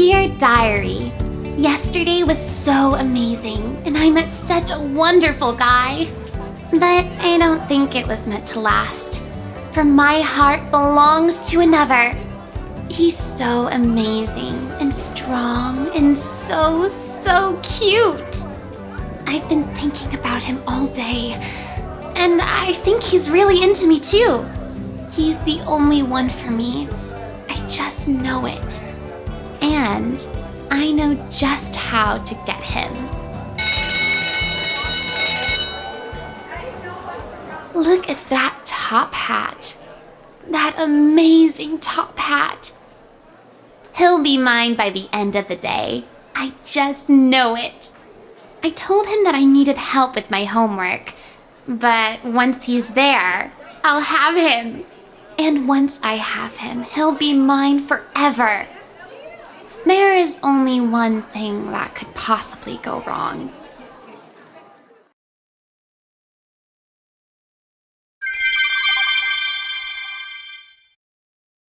diary. Yesterday was so amazing, and I met such a wonderful guy. But I don't think it was meant to last. For my heart belongs to another. He's so amazing and strong and so, so cute. I've been thinking about him all day, and I think he's really into me too. He's the only one for me. I just know it. And I know just how to get him. Look at that top hat. That amazing top hat. He'll be mine by the end of the day. I just know it. I told him that I needed help with my homework, but once he's there, I'll have him. And once I have him, he'll be mine forever. There is only one thing that could possibly go wrong.